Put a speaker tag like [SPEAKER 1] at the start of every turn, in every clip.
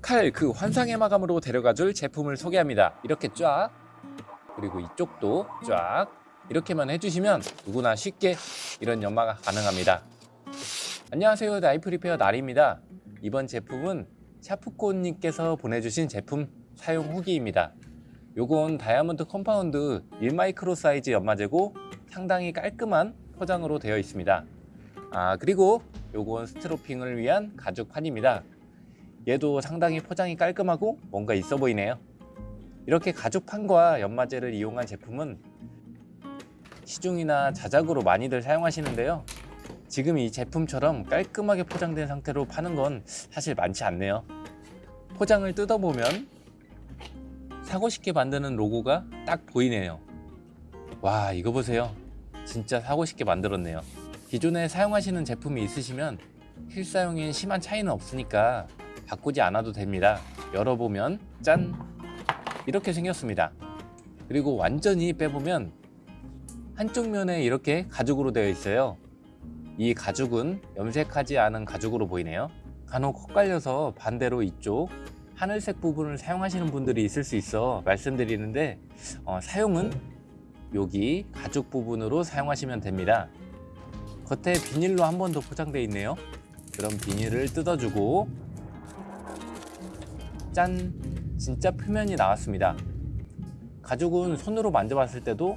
[SPEAKER 1] 칼 그 환상의 마감으로 데려가줄 제품을 소개합니다. 이렇게 쫙 그리고 이쪽도 쫙 이렇게만 해주시면 누구나 쉽게 이런 연마가 가능합니다. 안녕하세요 knife repair 나리입니다. 이번 제품은 샤프콘님께서 보내주신 제품 사용 후기입니다. 요건 다이아몬드 compound 1마이크로 사이즈 연마제고 상당히 깔끔한 포장으로 되어 있습니다. 아 그리고 요건 스트로핑을 위한 가죽판입니다. 얘도 상당히 포장이 깔끔하고 뭔가 있어 보이네요. 이렇게 가죽판과 연마제를 이용한 제품은 시중이나 자작으로 많이들 사용하시는데요. 지금 이 제품처럼 깔끔하게 포장된 상태로 파는 건 사실 많지 않네요. 포장을 뜯어보면 사고 싶게 만드는 로고가 딱 보이네요. 와 이거 보세요. 진짜 사고 싶게 만들었네요. 기존에 사용하시는 제품이 있으시면 실사용에 심한 차이는 없으니까 바꾸지 않아도 됩니다. 열어보면 짠! 이렇게 생겼습니다. 그리고 완전히 빼보면 한쪽 면에 이렇게 가죽으로 되어 있어요. 이 가죽은 염색하지 않은 가죽으로 보이네요. 간혹 헛갈려서 반대로 이쪽 하늘색 부분을 사용하시는 분들이 있을 수 있어 말씀드리는데 어, 사용은 여기 가죽 부분으로 사용하시면 됩니다. 겉에 비닐로 한 번 더 포장되어 있네요. 그럼 비닐을 뜯어주고 짠! 진짜 표면이 나왔습니다. 가죽은 손으로 만져봤을 때도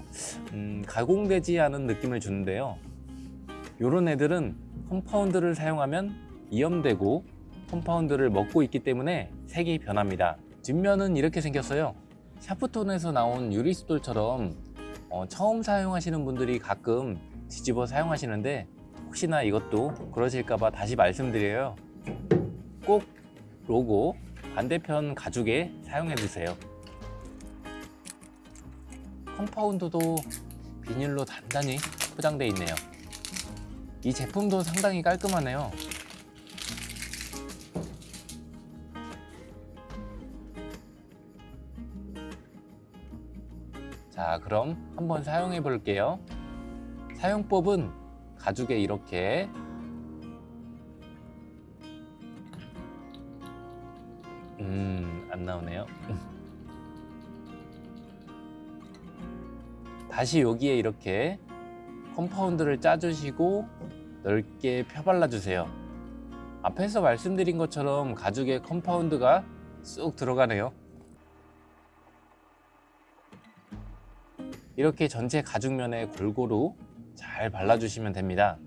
[SPEAKER 1] 음, 가공되지 않은 느낌을 주는데요. 이런 애들은 compound를 사용하면 이염되고 compound를 먹고 있기 때문에 색이 변합니다. 뒷면은 이렇게 생겼어요. 샤프톤에서 나온 유리 숫돌처럼 어, 처음 사용하시는 분들이 가끔 뒤집어 사용하시는데 혹시나 이것도 그러실까봐 다시 말씀드려요. 꼭 로고 반대편 가죽에 사용해 주세요. 컴파운드도 비닐로 단단히 포장되어 있네요. 이 제품도 상당히 깔끔하네요. 자 그럼 한번 사용해 볼게요. 사용법은 가죽에 이렇게 음, 안 나오네요. 다시 여기에 이렇게 컴파운드를 짜주시고 넓게 펴발라 주세요. 앞에서 말씀드린 것처럼 가죽에 컴파운드가 쑥 들어가네요. 이렇게 전체 가죽면에 골고루 잘 발라주시면 됩니다.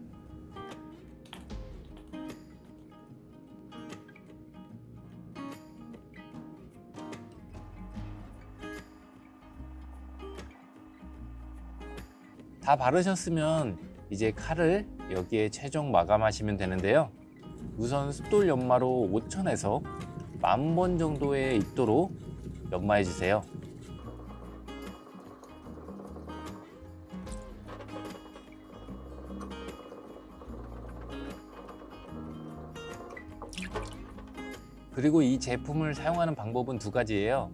[SPEAKER 1] 다 바르셨으면 이제 칼을 여기에 최종 마감하시면 되는데요. 우선 숫돌 연마로 5천에서 만 번 정도의 입도로 연마해 주세요. 그리고 이 제품을 사용하는 방법은 두 가지예요.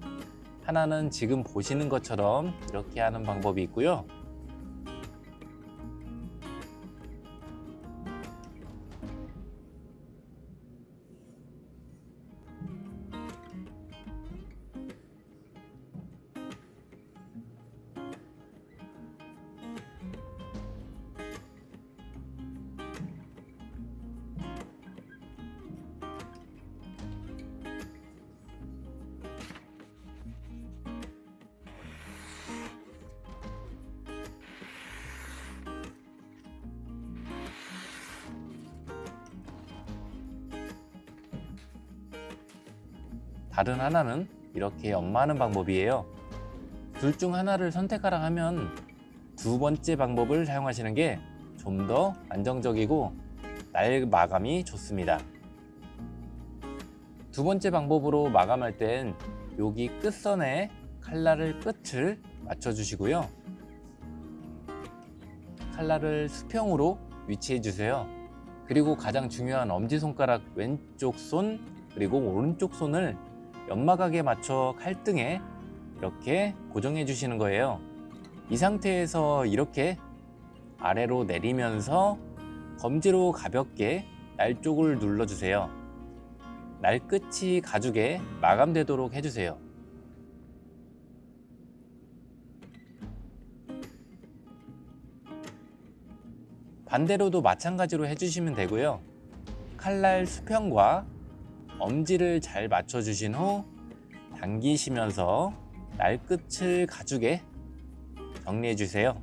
[SPEAKER 1] 하나는 지금 보시는 것처럼 이렇게 하는 방법이 있고요. 다른 하나는 이렇게 연마하는 방법이에요. 둘 중 하나를 선택하라 하면 두 번째 방법을 사용하시는 게 좀 더 안정적이고 날 마감이 좋습니다. 두 번째 방법으로 마감할 땐 여기 끝선에 칼날을 끝을 맞춰 주시고요. 칼날을 수평으로 위치해 주세요. 그리고 가장 중요한 엄지손가락 왼쪽 손 그리고 오른쪽 손을 연마각에 맞춰 칼등에 이렇게 고정해 주시는 거예요 이 상태에서 이렇게 아래로 내리면서 검지로 가볍게 날 쪽을 눌러 주세요 날 끝이 가죽에 마감되도록 해주세요. 반대로도 마찬가지로 해주시면 되고요. 칼날 수평과 엄지를 잘 맞춰주신 후 당기시면서 날 끝을 가죽에 정리해 주세요.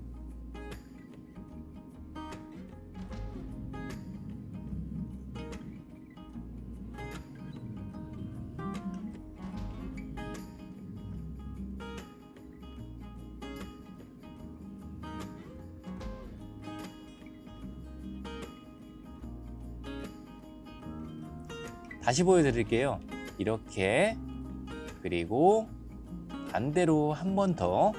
[SPEAKER 1] 다시 보여드릴게요. 이렇게 그리고 반대로 한 번 더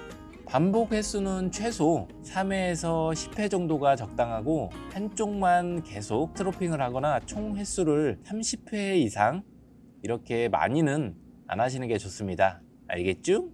[SPEAKER 1] 반복 횟수는 최소 3회에서 10회 정도가 적당하고 한쪽만 계속 트로핑을 하거나 총 횟수를 30회 이상 이렇게 많이는 안 하시는 게 좋습니다. 알겠죠?